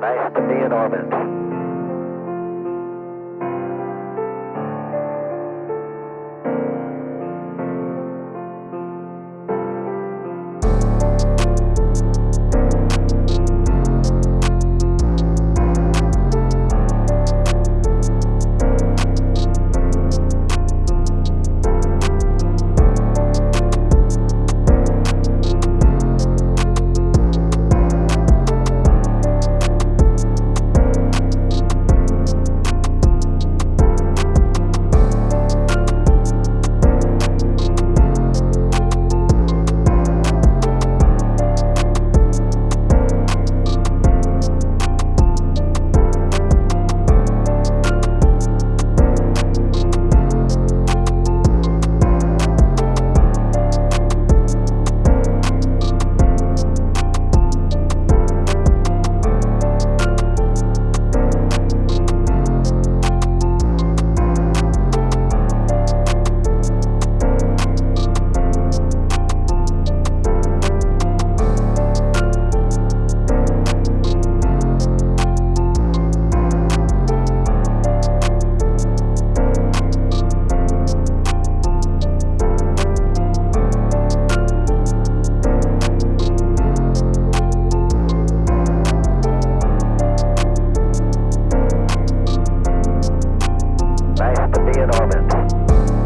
Nice to be in orbit. be in orbit.